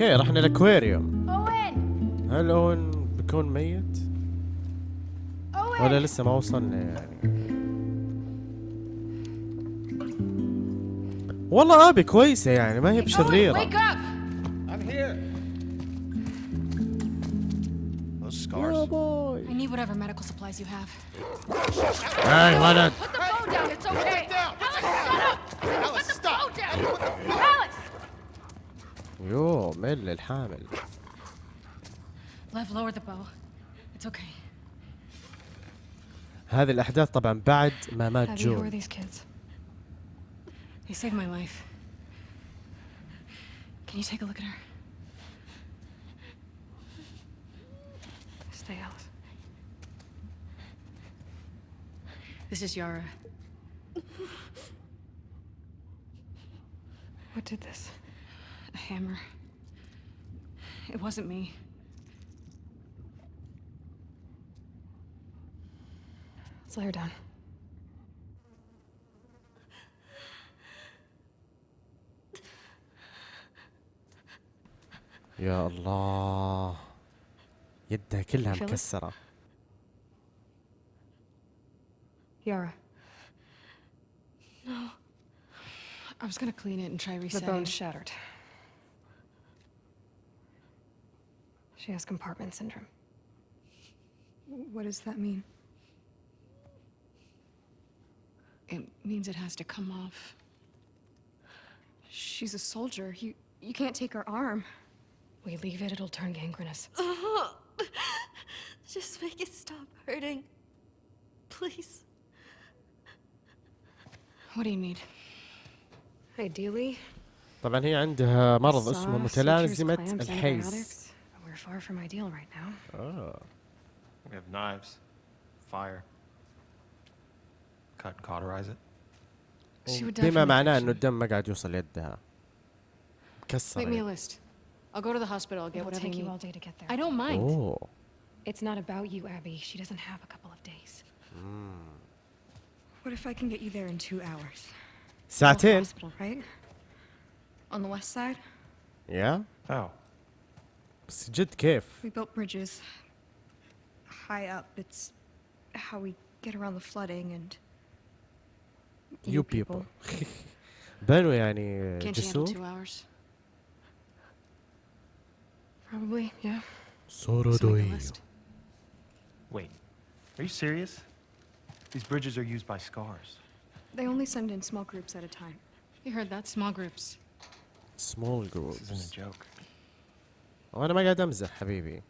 أوكي رحنا الاكواريوم Owen! هل اون بيكون ميت Owen! ولا لسه ما وصلنا يعني والله ابي كويسه يعني ما هي بشريره scars. باي I need whatever medical supplies you have. هاي ولد Put the phone down, it's okay! down. Alice, shut up! Alice, Put the stop. phone down! يو مل الحامل Lev, lower the bow. It's okay. هذه الاحداث طبعا بعد ما مات Abby, who are جون these kids? They saved my life. Can you take a look at her? Stay, Alice. This is Yara. What did this? A hammer. It wasn't me. Let's lay her down. يا الله يدها كلها You feel it? مكسره Yara. No. I was gonna clean it and try The resetting. bone's shattered. She has compartment syndrome. What does that mean? It means it has to come off. She's a soldier. You you can't take her arm. We leave it, it'll turn gangrenous. Just make it stop hurting. Please. What do you need? Ideally, طبعا هي عندها مرض saw اسمه sutures, متلازمة clamps, الحيز antibiotics, but We're far from ideal right now. آه. We have knives, fire. Cut and cauterize it. She would die بما from معناه infection. انه الدم ما قاعد يوصل يدها مكسر Make me a يعني. list. I'll go to the hospital. I'll get It'll whatever take you you all need. day to get there. I don't mind. اوه It's not about you, Abby. She doesn't have a couple of days. What if I can get you there in two hours? ساعتين Hospital, right? On the west side, يا How? بس جد كيف we built bridges high up. It's how we get around the flooding and يو بيبل بنوا يعني Can't you handle جسور two hours? Probably, yeah. So make a سورودوي list. Wait. Are you serious? These bridges are used by scars. They only send in small groups at a time. You heard that? Small groups. سمول This جروبس isn't a joke. وأنا ما قاعد امزح حبيبي.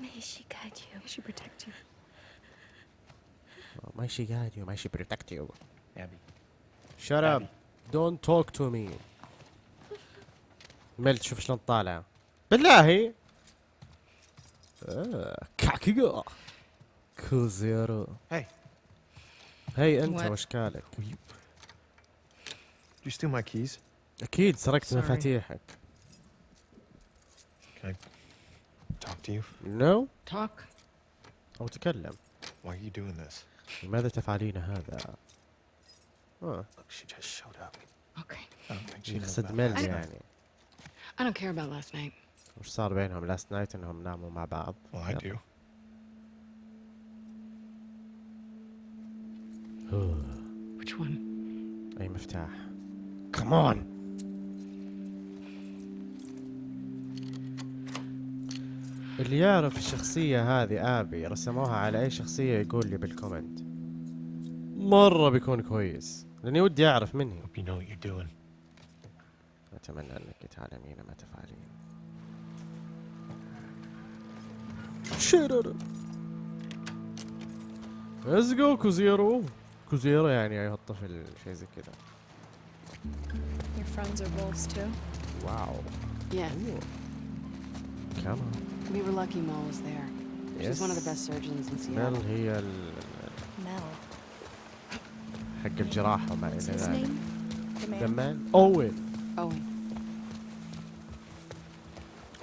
ماي شي قاعد يو ماي شي بروتكت يو ماي شي قاعد بروتكت يو ابي اب دونت توك تو مي ملت شوف شلون طالع. بالله. كاكي جو كول هاي هاي انت وشكالك You steal my keys? أكيد سرقت Sorry. مفاتيحك Can I talk to you? نو talk. أو تكلم Why are you doing this? لماذا تفعلين هذا آه. Look, she just showed up. Okay. I don't think she يقصد last night. يعني I don't care about last night. وش صار بينهم لاست نايت انهم ناموا مع بعض Well, I do. Which one? اي مفتاح كمان اللي يعرف الشخصية هذه Abby رسموها على أي شخصية يقول لي بال comment مرة بيكون كويس. لأني ودي أعرف you're doing. أتمنى أنك تعلمين ما تفعلين. شرر let's go كوزيرو. كوزيرو يعني أيها الطفل شيء زي كذا. Your friends are wolves too? واو Yeah. كمان We were lucky Mo was there. She's one of the Yes. best surgeons in ميل Seattle. هي ال- Mel. حق الجراحة وما إلى What's his ذلك name? The man. دمان أوين Owen.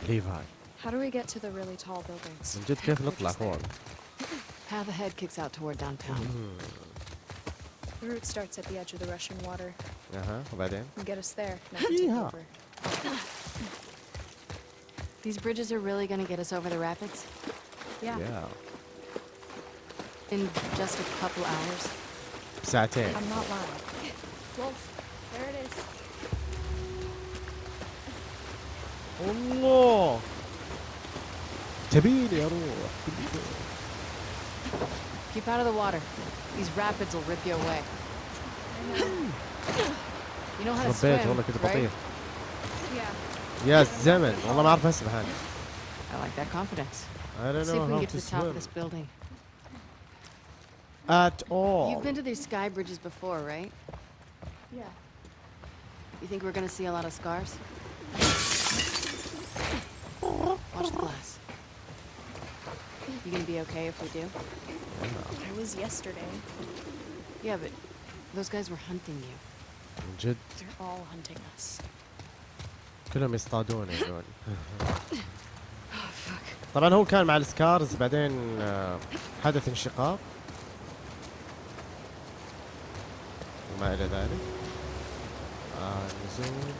ليفاي How do we get to the really tall buildings? من جد كيف نطلع فوق Path ahead kicks out toward downtown. The route starts at the edge of the rushing water. اها وبعدين And get us there, not take Yeehaw. over. These bridges are really gonna get us over the rapids? Yeah. Yeah. In just a couple hours. Satay. I'm not lying. Wolf, there it is. Oh no! Keep out of the water. These rapids will rip you away. you know how to swim, right? Yeah. يا الزمن والله ما اعرف اسبح انا I like that confidence. I don't See if know we can how get to to the top of swim this building. at all You've been to these sky bridges before, right? Yeah. You think we're gonna see a lot of scars? Watch the glass. You gonna be okay if we do? I was yesterday. Yeah, but those guys were hunting you. من جد They're all hunting us. كلهم يصطادون يقول طبعا هو كان مع السكارز بعدين آه، حدث انشقاق وما إلى ذلك آه نزول.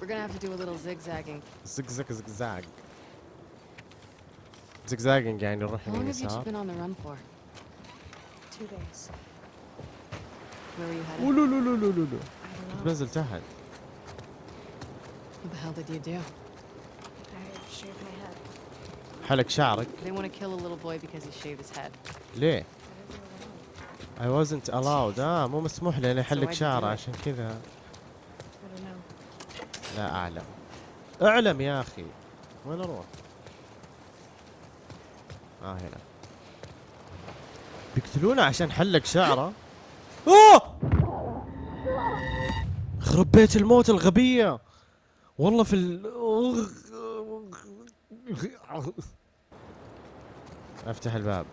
We're gonna have to do a little zigzagging. زق زق زق زاق زقزاقنج يعني نروح How long have you been on the run for? Two days. Where were you headed? ولو لو لو لو لو لو I don't كنت know. بنزل تحت What the hell did you do? I shaved my head. حلق شعرك They want to kill a little boy because he shaved his head. ليه؟ I wasn't allowed آه مو مسموح لي اني احلق شعره? عشان كذا. لا اعلم اعلم يا أخي وين أروح؟ آه هنا بيقتلونا عشان حلق شعره أوه! خرب بيت الموت الغبية. والله في ال أفتح الباب.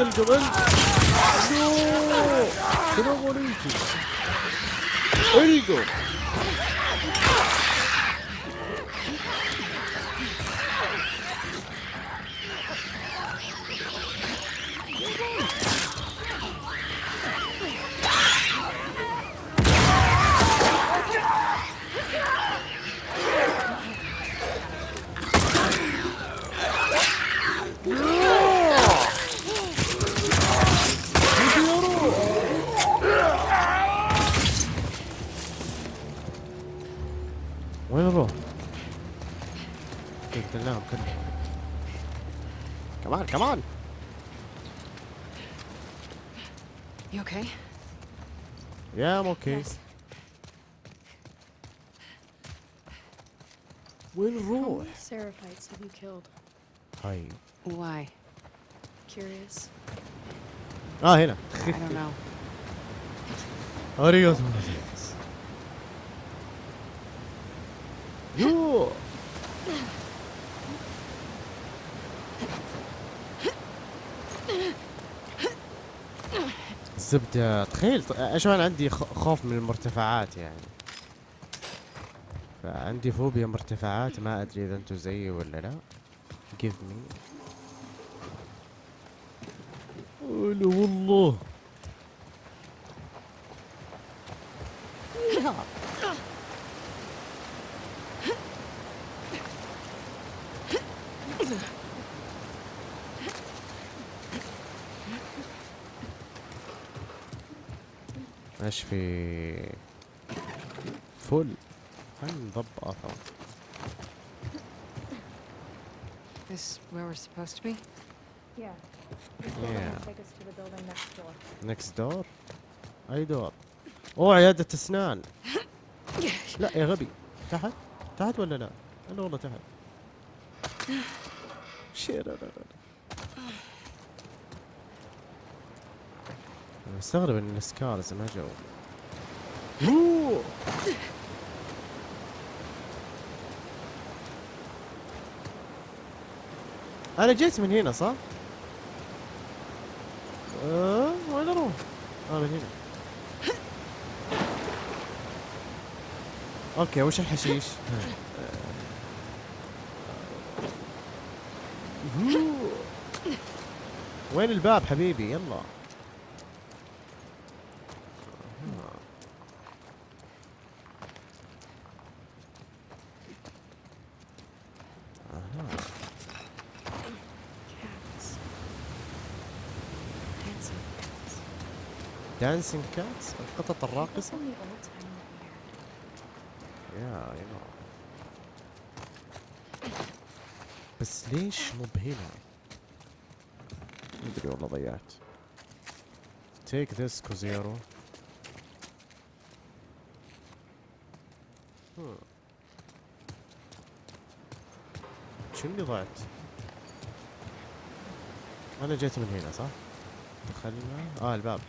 Arigato gozaimasu. لا لا تلقى بنت شنو غريتي القوا وين يا ام أوكي Yes. وين How نروح؟ many Seraphites have you killed? طيب Why? Curious. آه هنا I don't know. arigato gozaimasu. يو الزبدة. تخيل إيش أنا عندي خوف من المرتفعات يعني. فعندي فوبيا مرتفعات ما أدري إذا أنتم زيي ولا لا. Give me. والله. إيش في فل هاي مضبطة This where we're supposed to be? Yeah. Yeah. Take us to the building next door. نكست دور أي دور أوه عيادة اسنان لا يا غبي تحت تحت ولا لا؟ أنا والله تحت شي لا لا لا أنا مستغرب إن ال Scars ما جو. أنا جيت من هنا صح؟ آه وين أروح؟ آه من هنا okay وش الحشيش؟ أوه. وين الباب حبيبي يلا dancing cats القطط الراقصة. yeah yeah بس ليش مو بهنا؟ مدري والله ضيعت Take this كوزيرو. شو اللي ضعت؟ أنا جيت من هنا صح؟ دخلنا آه الباب.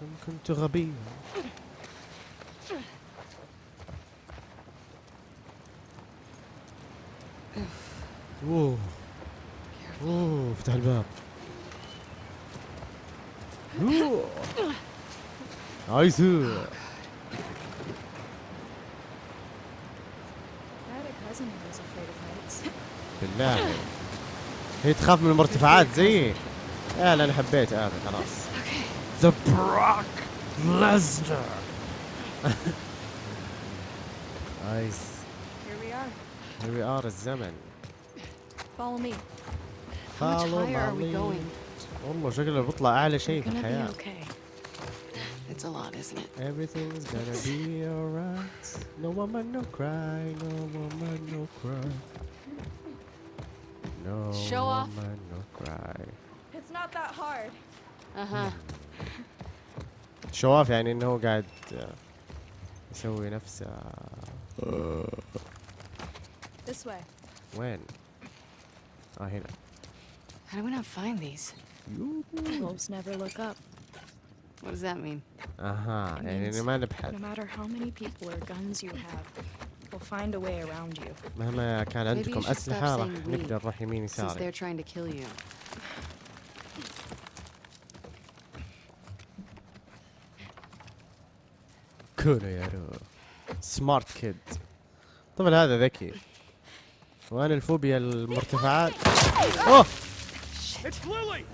كم كنت غبيا أوه. أوه افتح الباب. أوه. نايس. بالله. هي تخاف من المرتفعات زيي يا لا أنا حبيت ابي خلاص ذا براك ليزنر نايس Here we are. هير وي ار الزمن Follow me. How much higher are we going? والله شكله بيطلع اعلى شيء في okay. It's a lot, isn't it? Everything's gonna be alright. No woman, no cry. No woman, no cry. No Show off. woman, no cry. It's not that hard. Uh huh. شو اوف يعني انه هو قاعد آه، يسوي نفسه This way. وين؟ اه هنا How do we not find these? Wolves never look up. What does that mean? اها يعني means إنه ما No نبحث matter how many people or guns you have, we'll find a way around you. مهما كان عندكم أسلحة راح نقدر نروح يمين Since يساري they're trying to kill you. كونو يا رو سمارت كيد طبعا هذا ذكي وأنا الفوبيا المرتفعات It's Lily!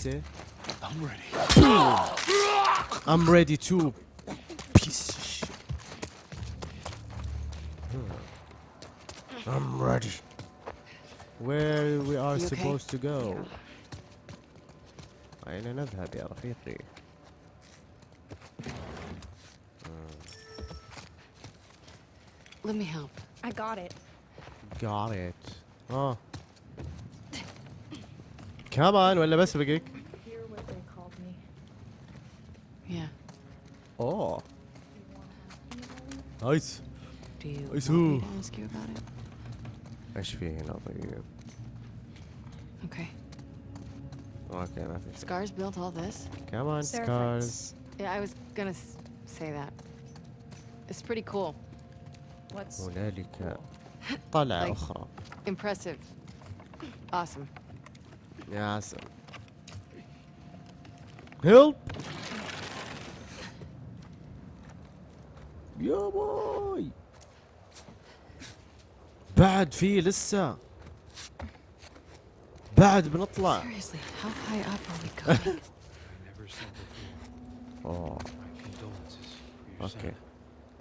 say? I'm ready. I'm ready to piece of shit. I'm ready. Where we are You okay? supposed to go? أين نذهب يا رفيقي؟ Let me help. I got it. Got it. اه كمان ولا بس بقيك؟ Hear what they called me. Yeah. اوه نايس Do you I want see. me to ask you about it? إيش في هنا طيب؟ Okay. أوكي ما في شيء. Scars built all this? كمان Seraphites. سكارز Yeah, I was gonna s- say that. It's pretty cool. What's هنالك طلعة Like- أخرى Impressive. Awesome. يا عسل هيلب يا باي بعد في لسه بعد بنطلع Seriously, how high up are we going? I never said before. اوه My condolences for your اوكي son.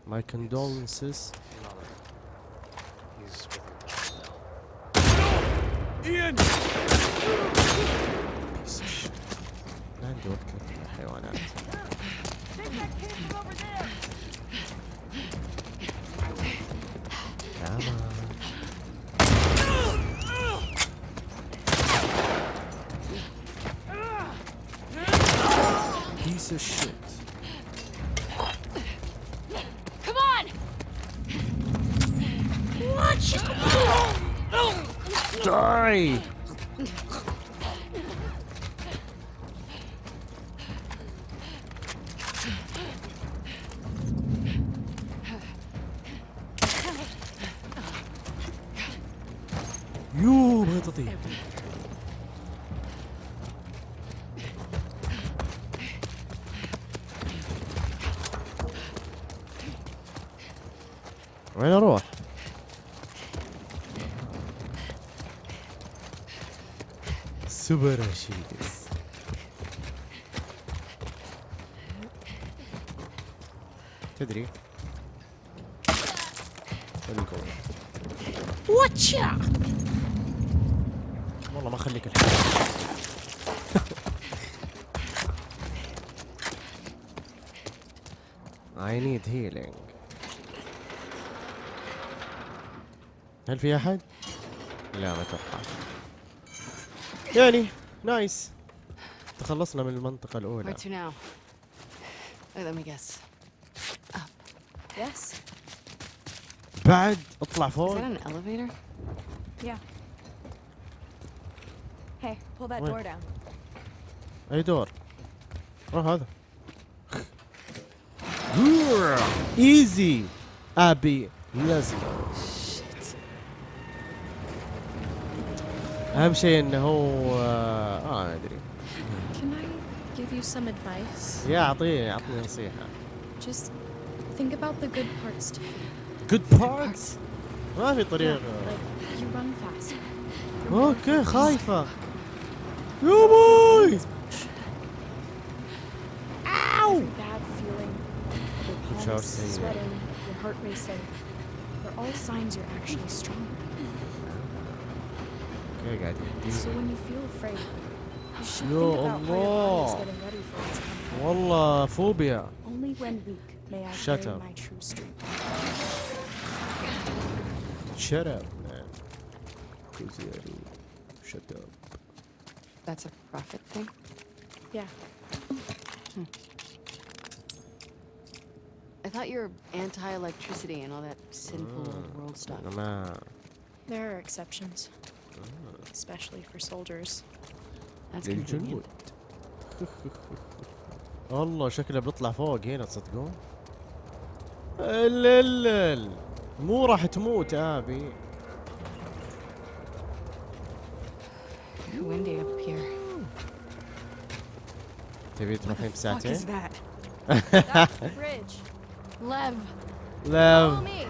ماي كوندولنسز Lala. He's with your kid now. Ian! piece of shit. ما عندي وقت للحيوانات Come on. Piece of shit. Come on! Die! يو ما تطير وين أروح؟ سوبر شيلدز تدري القوة Whatcha? والله ما اخليك الحين. I need healing. هل في أحد؟ لا ما أتوقع يعني نايس تخلصنا من المنطقة الأولى. بعد اطلع فوق. أي دور؟ روح هذا. ايزي أبي لازم. اهم شيء انه هو اه ما ادري Can I give you some advice? يا اعطيني اعطني نصيحة Just think about the good parts to feel. good parts ما في Yeah, طريقة like you run faster. You're more اوكي focused. خايفة يا بوي Every bad feeling, your شعور pulse, سيء. sweating, your heart racing, they're all signs you're actually strong. There you. So when you feel afraid, you should Yo think about how your getting ready for its coming. Wallah, phobia. Only when weak may I Shut up. my true strength. Shut up, man. Shut up. That's a prophet thing? Yeah. Hmm. I thought you were anti-electricity and all that sinful uh, world stuff. There are exceptions. especially for soldiers. That's للجنود convenient. والله شكله بيطلع فوق هنا تصدقون اللل مو راح تموت ابي Windy up here. تبي تروحين Fuck بساعتين؟ is that? That's the bridge. Lev, Follow لا me.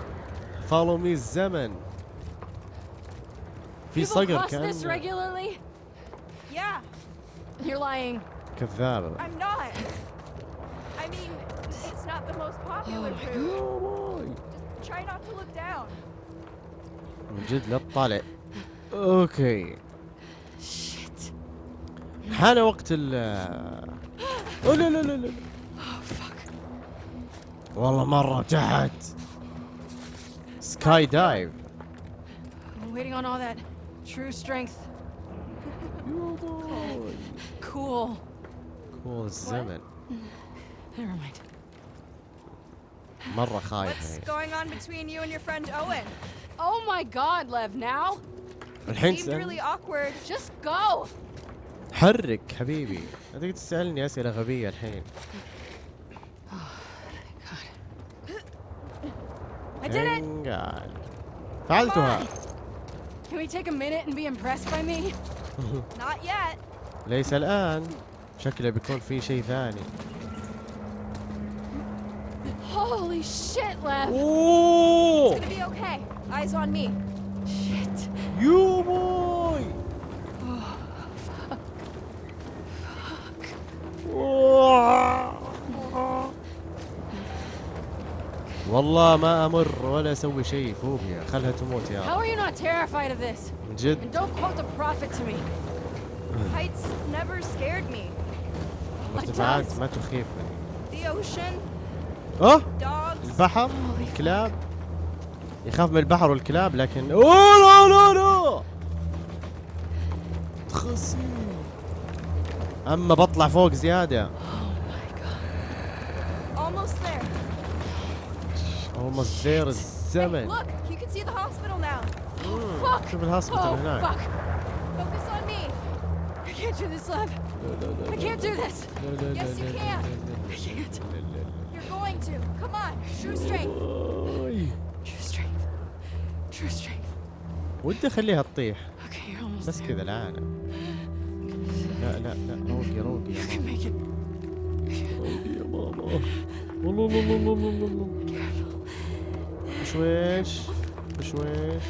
فولو مي الزمن في people صقر cross this كان regularly? Yeah, You're lying. كذابة I'm not. I mean, it's not the most popular route. يا باي. Just try not to look down. من جد لا تطالع اوكي Shit. حان وقت ال أوه لا لا لا لا والله مرة تحت سكاي دايف I'm waiting on all that true strength. Cool. كول الزمن Never mind. مرة خايف What's هي going on between you and your friend Owen? Oh my god, Lev, now? الحين Seemed تسأل really awkward. Just go! حرك حبيبي هذيك تسألني أسئلة غبية الحين I did it! انقال فعلتها Can we take a minute and be impressed by me? Not yet. ليس الآن شكله بيكون في شيء ثاني Holy shit, Lev! اوه It's gonna be okay. Eyes on me. Shit. يو بوي والله ما أمر ولا أسوي شيء. فوبيا خلها تموت يا How are you not terrified of this? من جد. And don't quote the prophet to me. Heights never scared me. مرتفعات ما تخيفني The ocean, dogs. البحر الكلاب. يخاف من البحر والكلاب لكن أوه لا لا لا أما بطلع فوق زيادة. Almost there. Almost there Hey, الزمن look, you can see the hospital now. Fuck! شوف الهوسبيتال Oh, هناك fuck! Focus on me! I can't do this, love. I can't do this. Yes, you can. I can't. You're going to. Come on. True strength. True strength. True strength. ودي اخليها تطيح بس. كذا العانة لا لا لا روقي روقي يا ماما. روقي يا ماما والله والله والله والله بشويش بشويش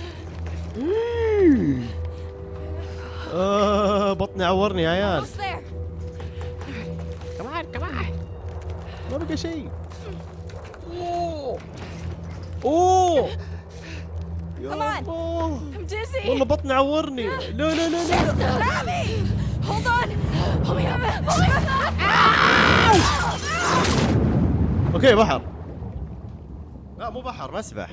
آه بطني عورني يا عيال. كمان كمان ما بقى شيء اوه اوه. والله بطني عورني لا لا لا لا Grab me. Hold on. Hold me up. Hold me up. أوكي بحر لا مو بحر مسبح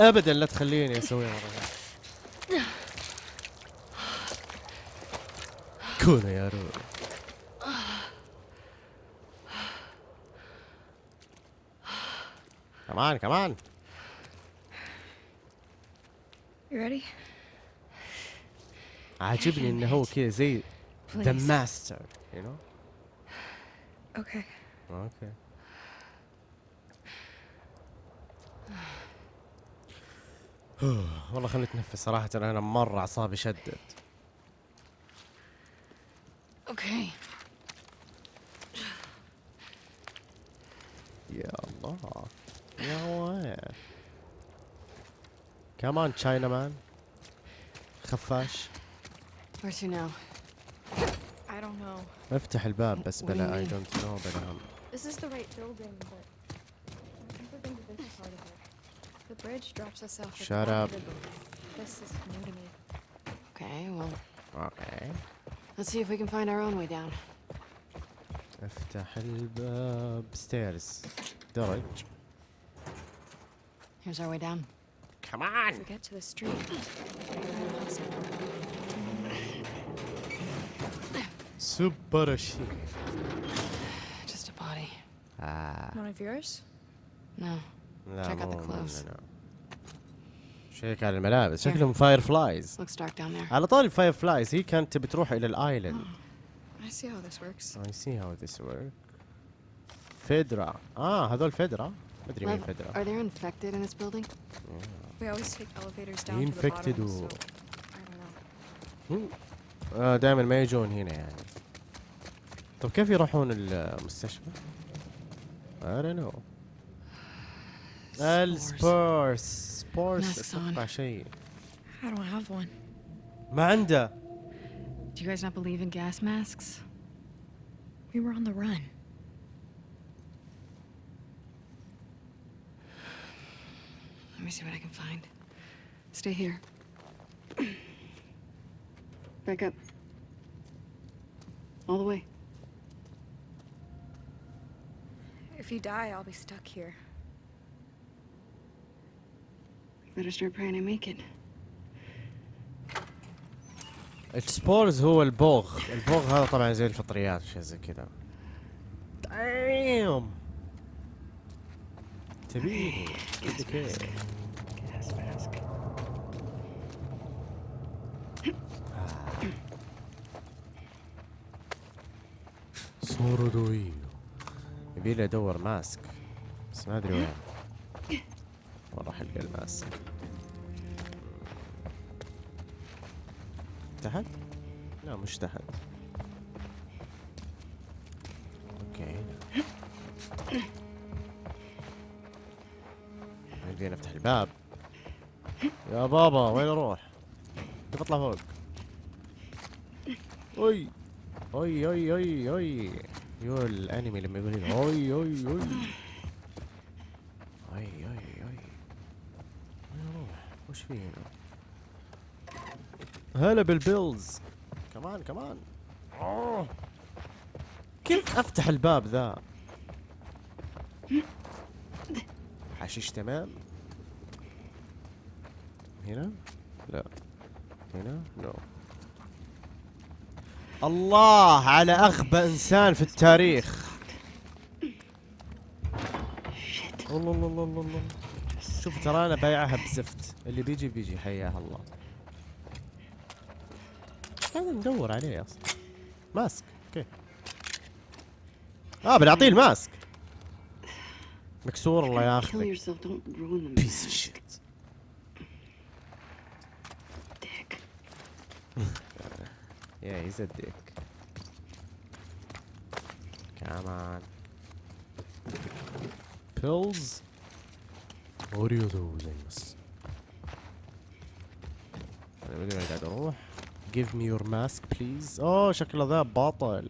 ابدا لا تخليني اسويها مره. كونا يا روري come on come on You ready? عاجبني إنه هو كذا زي ذا. master you know Okay. okay والله خليني اتنفس صراحة أنا مرة أعصابي شدت Okay. يا الله يا وين كمان تشاينا مان خفاش Where to now? I don't know. افتح الباب بس What do you بلا اي mean? دونت نو بلا هم This is the right building, but I've never been to this part of it. The bridge drops us off. at the Shut bottom up. of the boat. This is new to me. Okay, well, اوكي let's see if we can find our own way down. افتح الباب ستيرز درج Here's our way down. كمان To get to the street. شيء Just a body. آه. One of yours? No. لا Check out the clothes. شيك على الملابس. شكلهم Fireflies Looks dark down there. على طاري ال Fireflies هي كانت تبي تروح إلى ال island I see how this works. I see how this work FEDRA آه هذول FEDRA مدري مين FEDRA are there infected in this building? We always take elevators down to the Infected bottom, or- so I don't know. آه دائما ما يجون هنا يعني طب كيف يروحون المستشفى؟ I don't know ال spores spores. أتوقع شيء I don't have one. ما عنده Do you guys not believe in gas masks? We were on the run. Let me see what I can find. Stay here. Back up. All the way. If you die, I'll be stuck here. You better start praying I make it. ال spores هو البوغ. البوغ هذا طبعا زي الفطريات وشي زي كذا. دايم تبيني okay يبي لي ادور mask بس ما أدري وين. وين راح القى ال mask. تحت؟ لا مش تحت. okay. يبي نفتح الباب. يا بابا وين أروح؟ كيف أطلع فوق؟ أوي. أوي أوي أوي أوي. يو ال enemy لما يقول لي أوي أوي أوي. اي اي اي وين أروح وش في هنا هلا بال pills. كمان كمان. أوه. كيف أفتح الباب ذا؟ حشيش تمام؟ هنا؟ لا. هنا؟ no الله على أغبى إنسان في التاريخ. الله الله الله الله الله شوف ترى أنا بايعها بزفت. اللي بيجي بيجي حياه الله. هذا ندور عليه أصلا. mask. Okay. آه بنعطيه ال mask. مكسور الله ياخذك. بيس Yeah, he's a dick. Come on. Pills? What are you doing this? أنا مدري وين قاعد اروح. Give me your mask please. اوه شكله ذا بطل.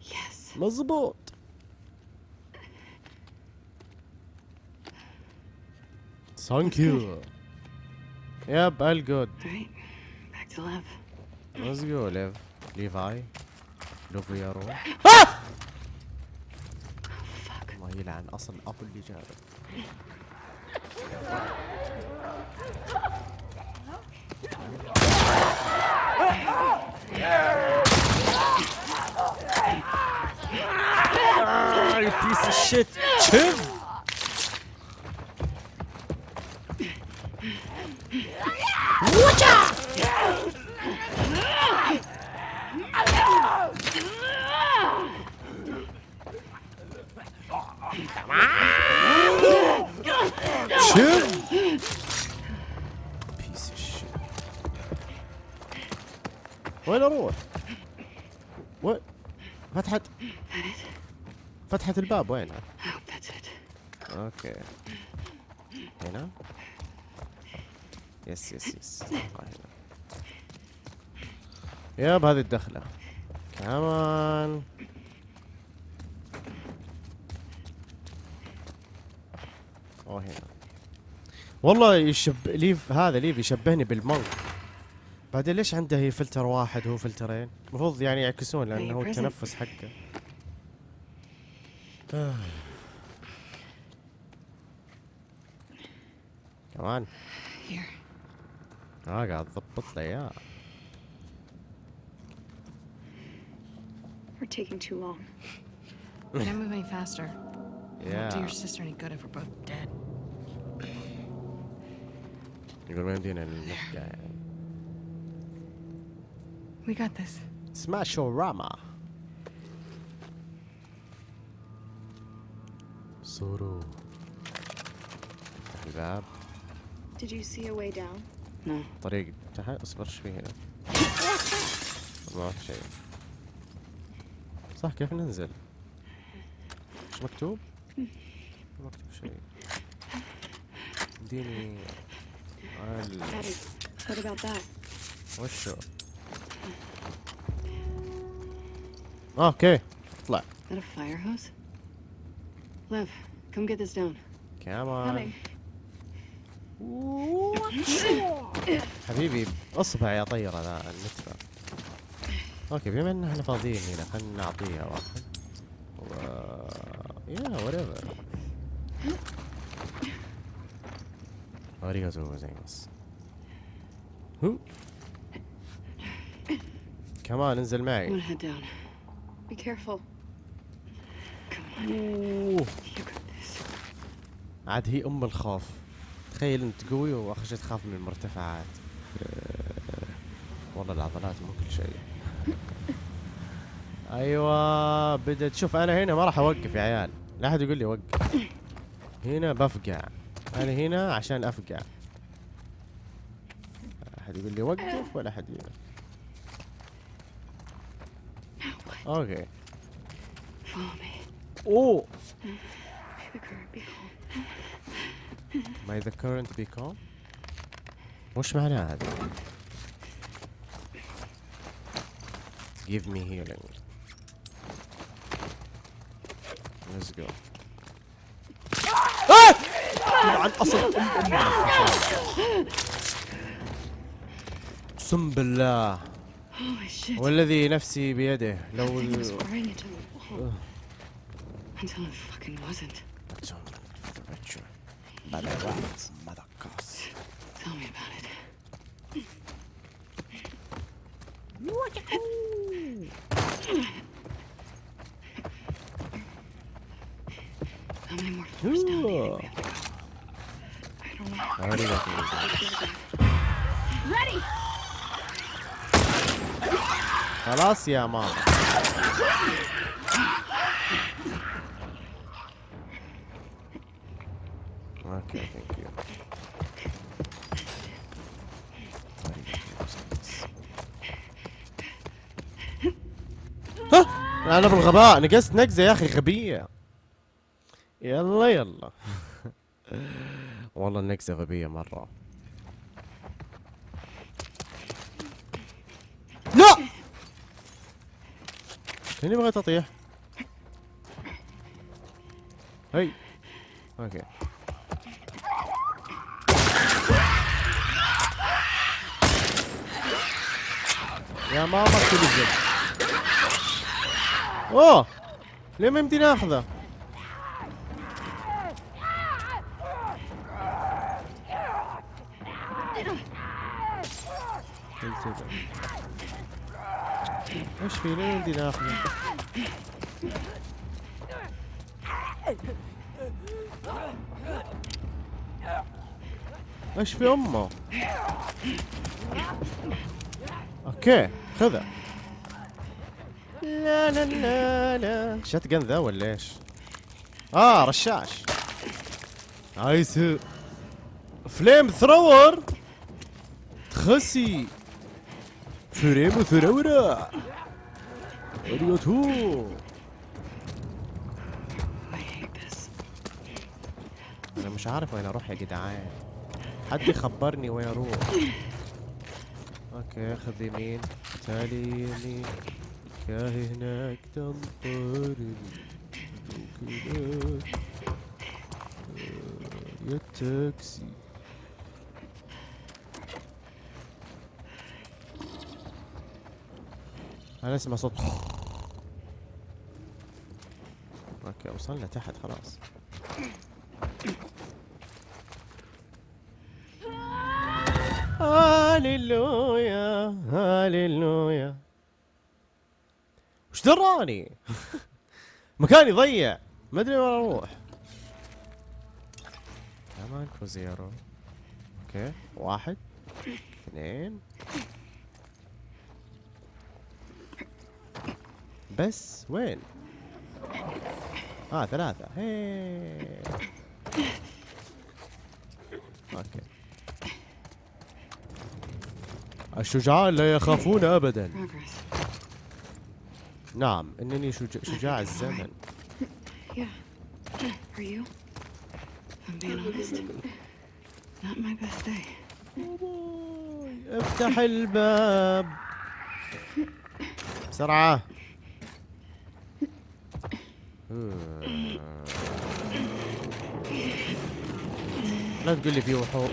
Yes. مزبوط. Thank you. Yep, all good. All right. Back to Lev. Let's go, Lev. Levi. لوفيارو Fuck. الله يلعن اصل ابو اللي جابه Ah, you piece of shit. Chill. Chill. Piece of shit. وين أروح؟ وين؟ فتحت فتحت الباب it. أوكي هنا يس يس يس آه، هنا ياب هذه الدخلة كمان اوه هنا والله يشب ليف هذا ليف يشبهني بالمونك بعدين ليش عنده هي فلتر واحد هو فلترين المفروض يعني يعكسون لأنه هو. التنفس حقه. كمان. آه قاعد تضبط لي اياه We're taking too long. We can't move any faster. It won't do يا your sister any good if we're both dead. يقول ما يمدينا نفقع يعني We got this. سماشوراما سورو افتح الباب Did you see a way down? No. طريق تحت اصبر إيش في هنا ما في شيء صح كيف ننزل إيش مكتوب مكتوب شيء اديني what about that? وشو أوكي اطلع that a fire hose? Lev, come get this down. كمان حبيبي اصبع يا طيرة ذا النتفة أوكي بما ان إحنا فاضيين هنا خلينا نعطيها واحد. و يا whatever. Arigato gozaimasu هو كمان انزل I'm معي gonna head down. Be careful. Come on. أوه. You got this. عاد هي أم الخوف تخيل أنت قوي واخر شيء تخاف من المرتفعات والله العضلات مو كل شيء أيوه بدت شوف أنا هنا ما راح أوقف يا عيال لا أحد يقول لي وقف هنا بفقع أنا هنا عشان أفقع أحد يقول لي وقف ولا أحد هنا أوكي. أوه May the current be calm. وش معناها هذا؟ Give me healing let's go آه! عن اصل ام اقسم بالله. والذي نفسي بيده لو ال- oh, until it fucking wasn't. Tell me about it. How many more floors down do you think we have to go? I don't know. Already got the Ready! خلاص يا ماما. okay thank you أنا بالغباء نقصت نقزة يا أخي غبية. يلا يلا. والله النقزه غبيه مرة. لا! كاني بغيت أطيح. هي. أوكي. يا ماما تلزم أوه! ليه ما يمديني آخذه التزم. إيش في ليه يمديني إيش في أمه؟ أوكي خذها. لا لا لا لا. شات جن ذا ولا إيش؟ آه رشاش. عايز Flamethrower. تخسي. Flamethrower. Hate this. أنا مش عارف وين أروح يا جدعان. حد يخبرني وين أروح. okay خذ يمين. تالي يمين. كاهي هناك تنطرني. وكذا آه، يا تاكسي. أنا اسمع صوت أوكي وصلنا تحت خلاص. هاليلويا هاليلويا. وش دراني؟ مكاني ضيع. ما أدري وين أروح. كمان كوزيرو okay. واحد اثنين. بس وين؟ آه ثلاثة. هي. Okay. الشجعان لا يخافون ابدا. نعم إنني شجاع, شجاع الزمن. افتح الباب. بسرعة. لا تقول لي في وحوش.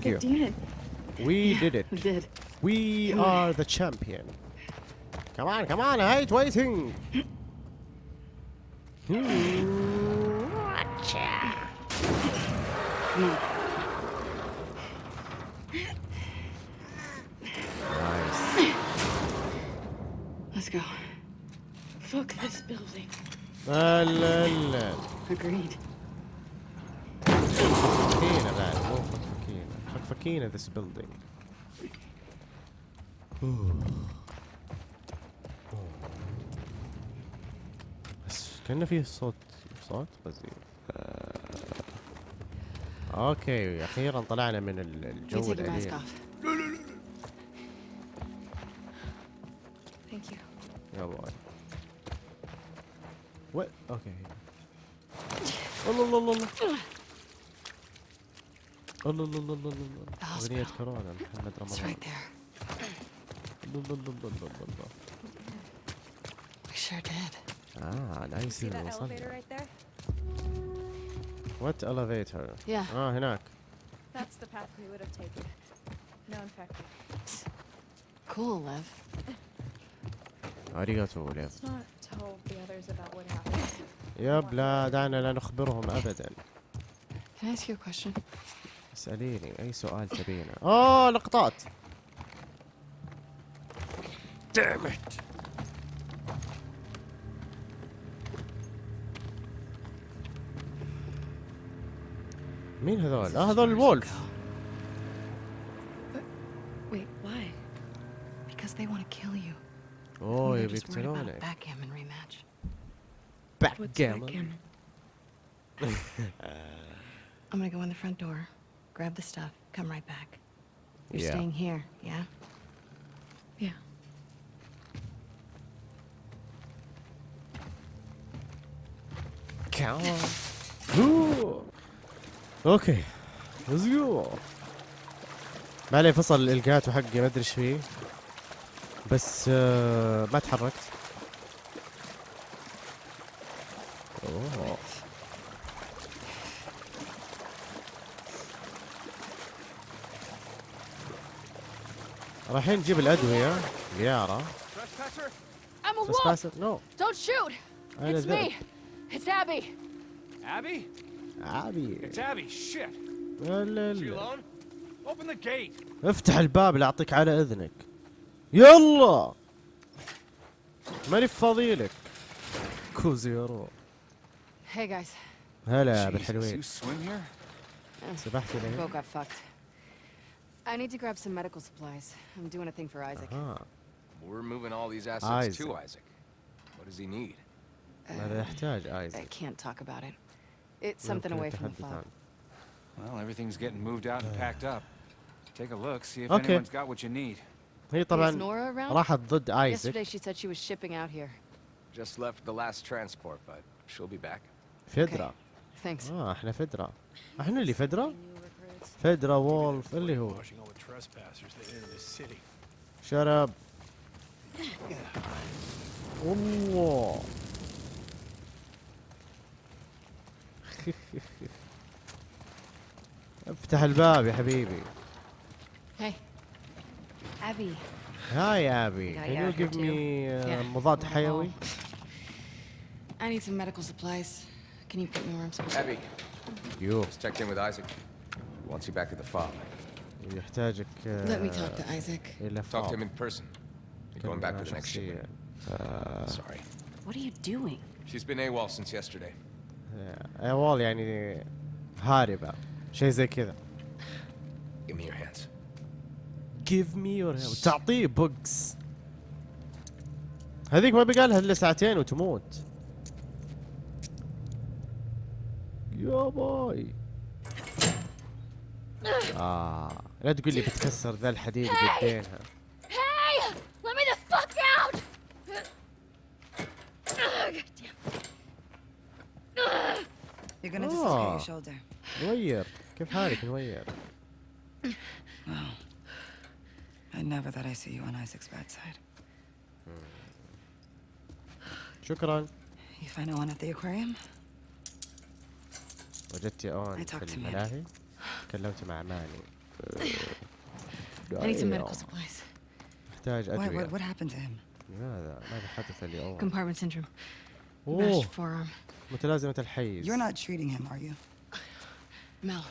Thank you. We yeah, did it. We did. We come are on. the champion. Come on, come on, I'm waiting. Watcha. Nice. Let's go. Fuck this building. La, la, la. Agreed. arcane of this building. بس كان فيه صوت صوت قصدي أوكي أخيرا طلعنا من الجو الأليم. يا باي وات أوكي الله الله الله الله الله الله الله الله The hospital. كورونا محمد It's رمضان right there. الله الله الله الله الله sure did. آه نايس See that elevator وصلنا right there? وات elevator Yeah. آه هناك That's the path we would have taken. No infected. Cool, Lev. arigato ليف Let's not tell the others about what happened. yep لا دعنا لا نخبرهم ابدا Can I ask you a question? اسأليني أي سؤال تبينه؟ آه God damn it مين هذول؟ آه هذول الولف. أوه يبي يقتلونك. backgammon. I'm gonna go in the front door. grab the stuff, come right back. You're Yeah. staying here, yeah? Yeah. Ooh. اوكي ليتس جو ما عليه فصل الالقاته حقي ما ادري ايش فيه بس آه ما تحركت رايحين نجيب الأدوية اليارة بس no don't shoot it's me it's Abby Abby Abby Abby. It's افتح الباب لأعطيك على إذنك. يلا. ماني فاضي لك. kuso yaro. yaro هلا بالحلوين. سبحت لي. I need to grab some medical supplies. I'm doing a thing for Isaac. ها We're moving all these assets to Isaac. Isaac. What does he need? ماذا يحتاج I ايزك can't talk about it. It's something away from the fog. Well, everything's getting moved out and packed up. Take a look, see if Okay. anyone's got what you need. هي Is طبعا Nora around? راحت ضد Yesterday ايزك she said she was shipping out here. Just left the last transport, but she'll be back. فدرة Thanks. اه احنا فدرة احنا اللي فدرة فدرة وولف اللي هو. شرب الله افتح الباب يا حبيبي Hey. Abby. هاي ابي can you you give me uh, مضاد حيوي I need some medical supplies. Can you put me where I'm supposed to Abby, يو just checked in with Isaac. Wants you back at the farm. يحتاجك Let me talk آه، to Isaac. إلى Talk to him in person. You're going back with the next shipment. آه، Sorry. What are you doing? She's been AWOL since yesterday. آه، وال يعني هاربة شيء زي كذا Give me your hands. give me your hand تعطيه بوكس هذيك ما بقى لها الا ساعتين وتموت يا باي آه. لا تقول لي بتكسر ذا الحديد بايدينها آه. نوير. كيف حالك نوير؟ شكرا. You find at the aquarium? أون في الملاهي؟ تكلمت مع ماني I need some أيوه. medical supplies. محتاج أدوية what, what happened to him? لماذا ماذا حدث اليوم Compartment syndrome. forearm. متلازمة الحيز You're not treating him, are you? Mel.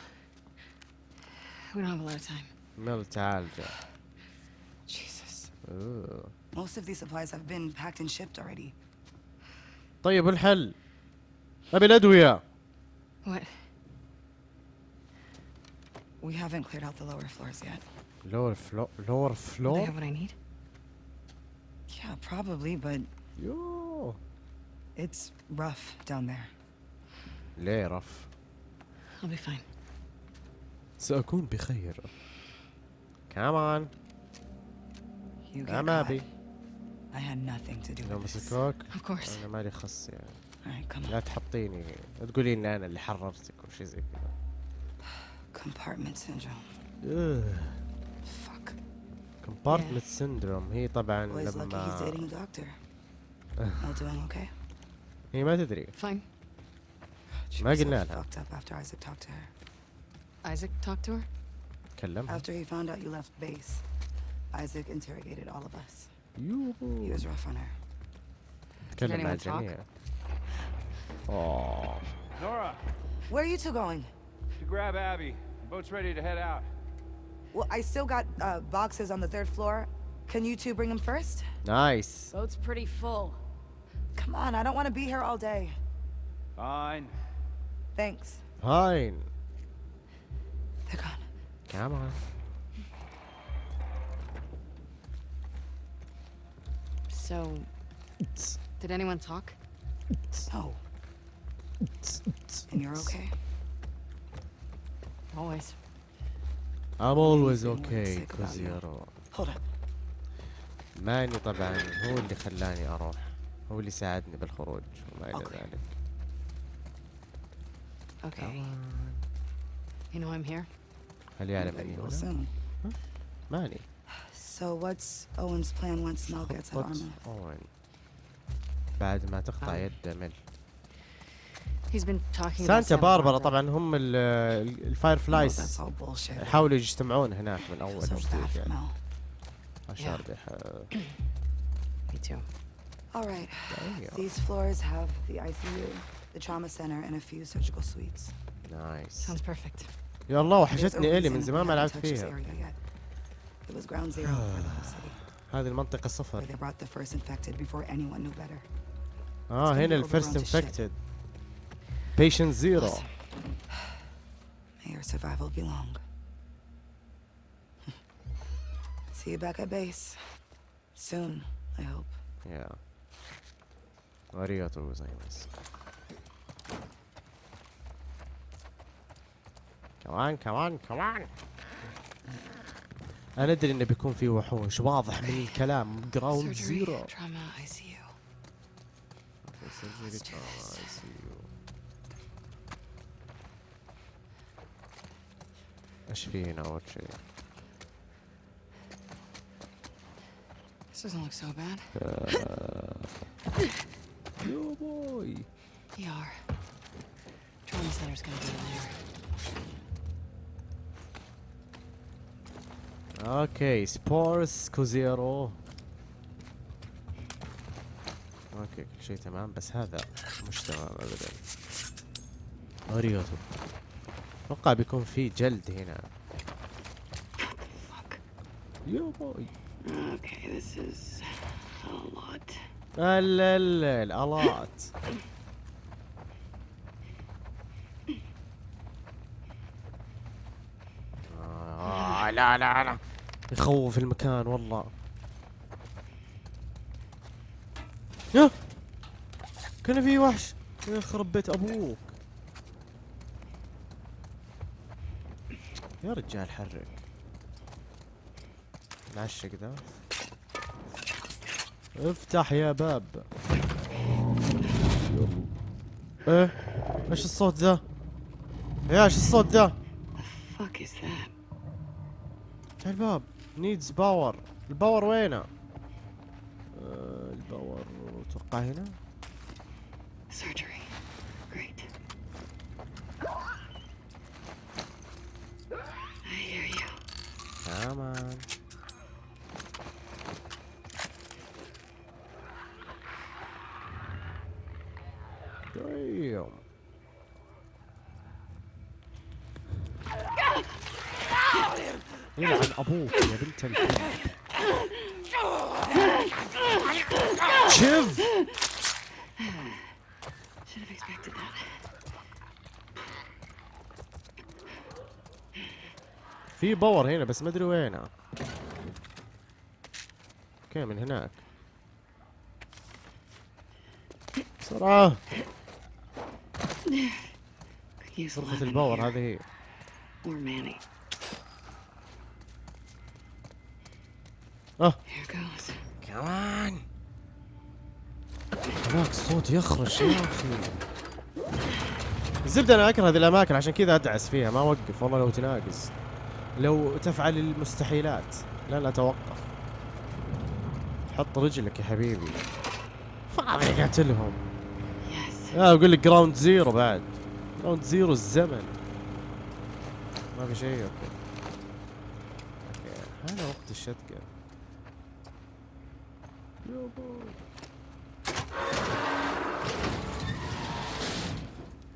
We don't have a lot of time. ميل تعالجه Jesus. Most of these supplies have been packed and shipped already. طيب الحل أبي الأدوية What? We haven't cleared out the lower floors yet. لور فلو لور Do they فلور have what I need? Yeah, probably, but يوه it's rough down there. ليه رف I'll be fine. سأكون بخير كمان You get أنا caught. أبي I had nothing to do لو with this. مسكوك Of course. أنا مالي خص يعني Alright, come لا on. تحطيني تقولي إن أنا اللي حررتك وشي زي كذا Compartment syndrome. Fuck. كومبارتمنت سيندروم هي طبعا Boy's lucky he's dating لما a doctor. All doing okay? هي ما تدري Fine. She ما was so قلنا لها. fucked up after Isaac talked to her. Isaac talked to her? تكلمها After he found out you left base, Isaac interrogated all of us. He يوهو was rough on her. تكلم مع anyone talk? الجميع أوه Nora, Where are you two going? to grab Abby. The boat's ready to head out. Well, I still got uh, boxes on the third floor. Can you two bring them first? Nice. Boat's pretty full. Come on, I don't want to be here all day. Fine. Thanks. Fine. They're gone. Come on. So, did anyone talk? No. And you're okay? Always. I'm always okay sick about you. كوزيرو Hold up. ماني طبعا هو اللي خلاني أروح هو اللي ساعدني بالخروج وما إلى. ذلك Okay. You know I'm here? هل يعلم اني هنا؟ ماني So what's Owen's plan once Mel gets at Arma? اوين بعد ما تقطع آه. يد مل He's been talking about سانتا Santa باربرا Barbara. طبعا هم ال- ال- No, that's الفايرفلايز all bullshit. يحاولوا يجتمعون هناك من اول feel so bad وجديد يعني Mel. عشان يح- Me too. All right. These floors have the ICU, the trauma center, and a few surgical suites. نايس Sounds perfect. يا الله وحشتني الي من زمان ما لعبت فيها. It was ground zero for the whole city, هذه المنطقة where صفر they brought the first infected before anyone knew better. آه هنا الفيرست. انفكتد بيشنت زيرو May your survival be long. See you back at base. Soon, I hope. يا arigato gozaimasu come on come on come on أنا أدري إنه بيكون في وحوش. واضح من الكلام. ground Surgery, zero trauma, ICU. إيش في هنا اول شيء This doesn't look so bad. yo boy ER. Trauma center's gonna be in there. okay spores kuso yaro okay كل شيء تمام بس هذا مش تمام ابدا arigato أتوقع بيكون في جلد هنا. yo boy is a lot. لا لا آه لا لا لا يخوف المكان والله. يا! كان في وحش. يخرب بيت أبوك يا رجال حرك. العشق ذا افتح يا باب. إيه؟ إيش الصوت ذا يا إيش الصوت ذا? افتح الباب. نيدز باور الباور وينه؟ آه الباور أتوقع هنا. Come on. Damn. Yine ben abo okuyordum tabii. Çıv! في باور هنا بس ما أدري وينه أوكي من هناك بسرعة lemon الباور. هذه هي. آه. كمان هذاك الصوت يخرش يا أخي الزبدة أنا أكره هذه الأماكن عشان كذا أدعس فيها ما أوقف والله لو تناقز لو تفعل المستحيلات لا لا توقف حط رجلك يا حبيبي. فاضي قاتلهم. لا أقول لك ground zero بعد. ground zero الزمن. ما في شيء okay. هذا وقت الشتقة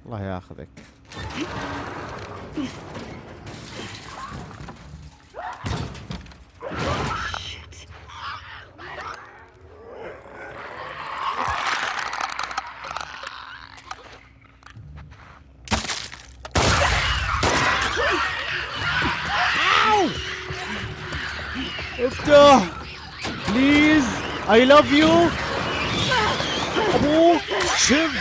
الله ياخذك. اي لاف يو ابوه شيف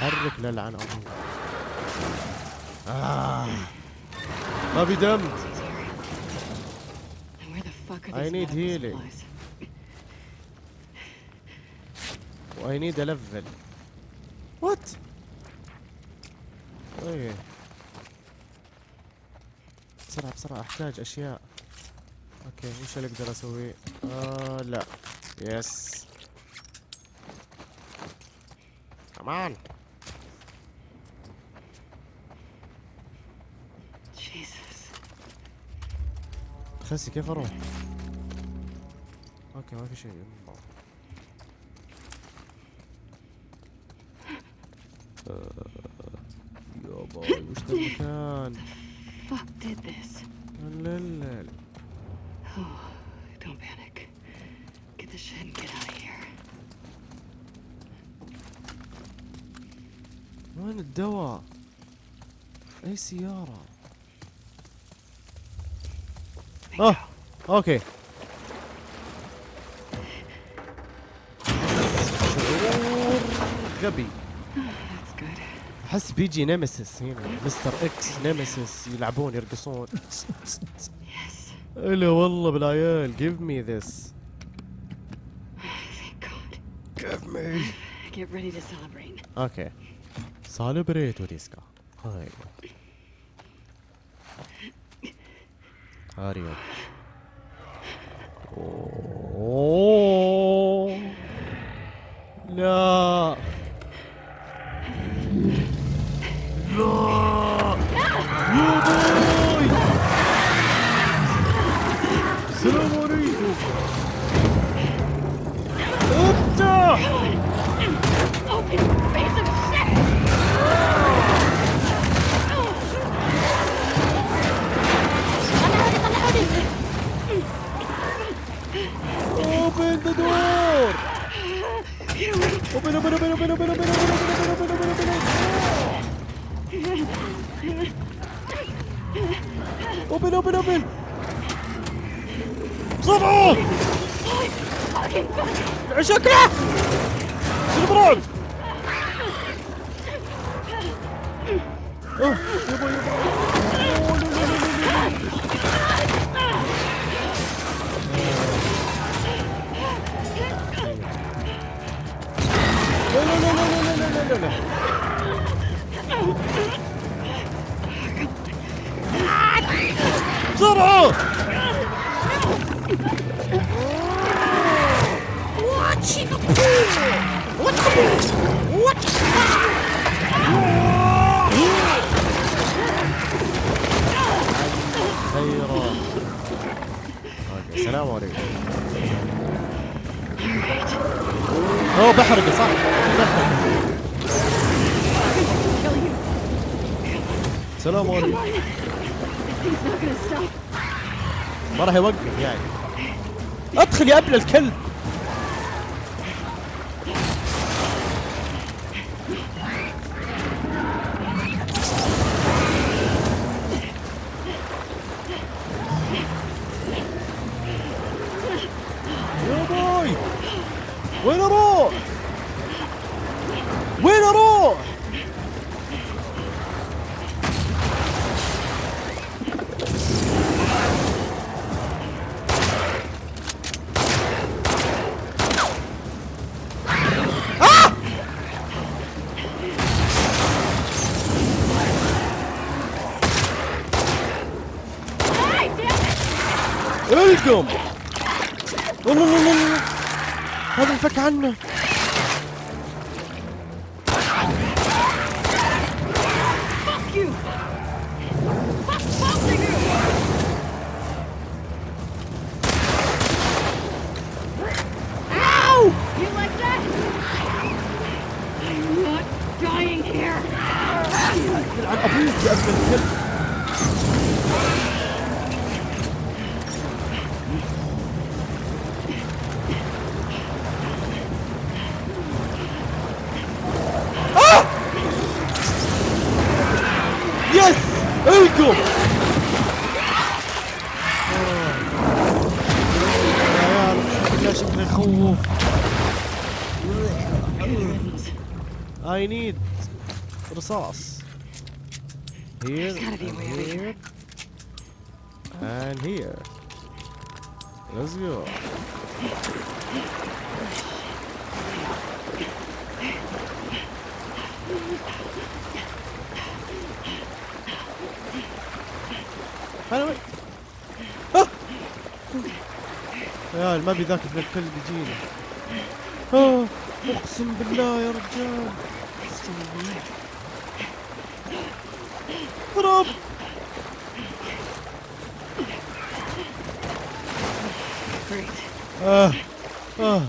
حرك للعن ابوه ما في دم I need healing. I need a level. What? إيه بسرعة بسرعة أحتاج أشياء أوكي وش اللي أقدر اسويه؟ آه لا يس كمان Jesus. خسي كيف أروح؟ أوكي ما في شيء يابا وش ذا المكان؟ Fuck did this. لا Oh, don't panic. Get the shit and get out of here. وين الدواء؟ اي سيارة؟ اه اوكي شعور غبي That's good. احس بيجي Nemesis هنا Mr. X Nemesis يلعبون يرقصون. الا والله بالعيال give me this Thank God. give me Get ready to celebrate. أوكي سالبريتو ديسكا هاي هاريو Open, open, open, open, open, open, open, open, open, open, open. Open, open, open! بسرعة! شكله! سلبرون! آه يا ابن الكلب يا باي وين أروح؟ وين أروح؟ القم والله والله والله هذا انفك عنه Fuck عيال ما بي ذاك ابن الكلب يجينا آه، أقسم بالله يا رجال. هرب Great. آه. آه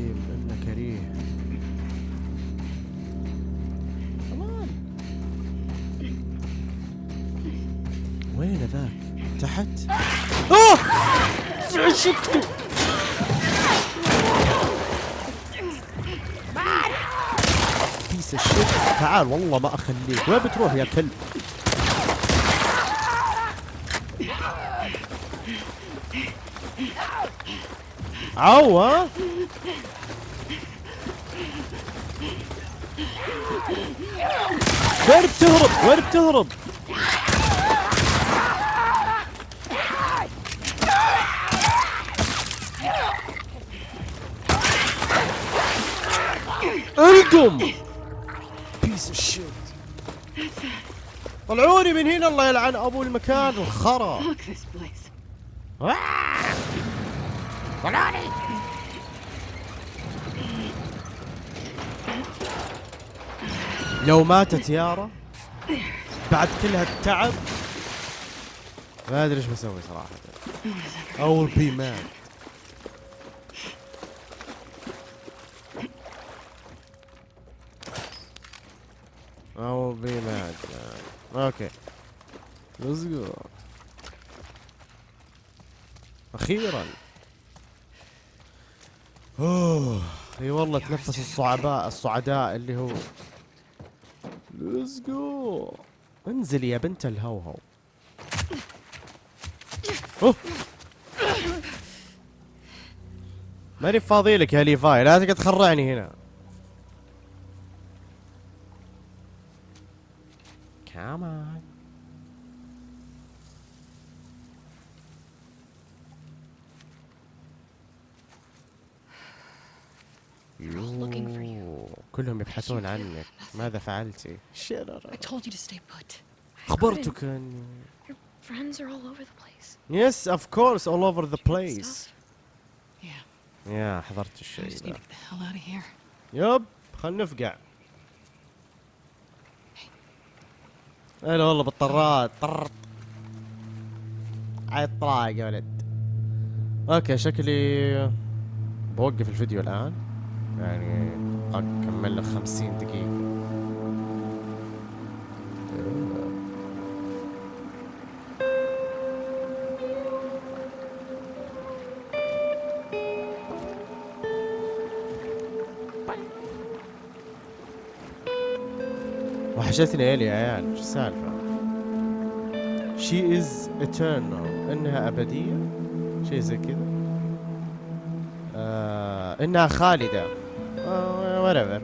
العظيم إنه كريه كمان وين ذاك؟ تحت؟ آه! شفته piece of shit تعال والله ما أخليك وين بتروح يا كلب عو ها وين بتهرب وين بتهرب؟ القم piece of shit طلعوني من هنا الله يلعن أبو المكان الخرا. آه! طلعوني! لو ماتت يارا. بعد كل هالتعب. ما أدري إيش بسوي صراحة. mad I will be mad man. أوكي. Let's go. أخيرا. أوه. أي والله تنفس الصعباء الصعداء اللي هو let's go انزلي يا بنت الهوهو. أوه. ماني فاضي لك يا ليفاي لا تقعد تخرعني هنا. كمان كلهم يبحثون عنك. ماذا فعلتي خبرتك اني يس اوف كورس اول اوفر ذا بليس يا حضرت الشيء ذا يب خل نفقع. هلا والله بالطرات طر عيط يا ولد. أوكي شكلي بوقف الفيديو الآن. يعني أكمل له خمسين دقيقة. وحشتني الي يا عيال شو السالفة؟ She is eternal إنها أبدية شيء زي كذا. آه إنها خالدة. Whatever.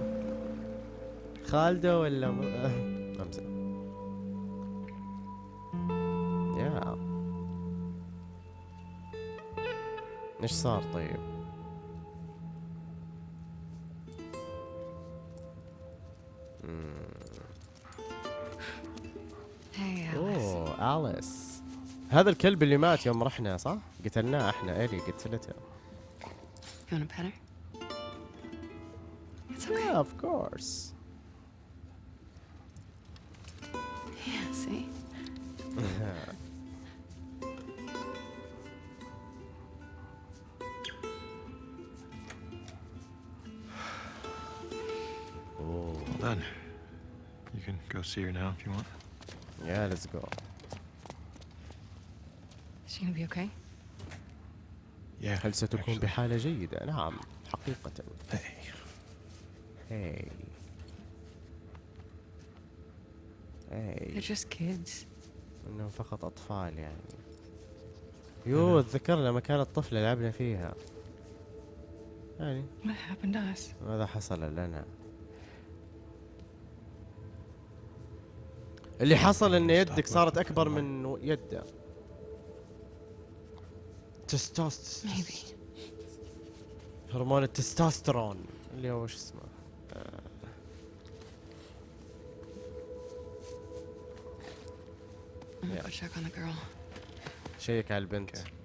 خالدة ولا م... آه، امزح يا إيش صار طيب؟ Hey, Alice. اوه اليس هذا الكلب اللي مات يوم رحنا صح؟ قتلناه إحنا. الي قتلته. You want her? It's okay. Yeah, of course. Yeah, see? oh, Well done. You can go see her now if you want. yeah, let's go. Is she gonna be okay? Yeah. هل ستكون actually. بحالة جيدة؟ نعم حقيقة. Hey. هاي. They're هاي. just kids. إنهم فقط أطفال يعني. يو اتذكر لما كانت طفلة لعبنا فيها. يعني What happened to us? ماذا حصل لنا؟ اللي حصل إن يدك صارت أكبر من يده. تستوست. هرمون التستوستيرون اللي هو شو اسمه Yeah. go check on the girl. شيك على البنت Hmm.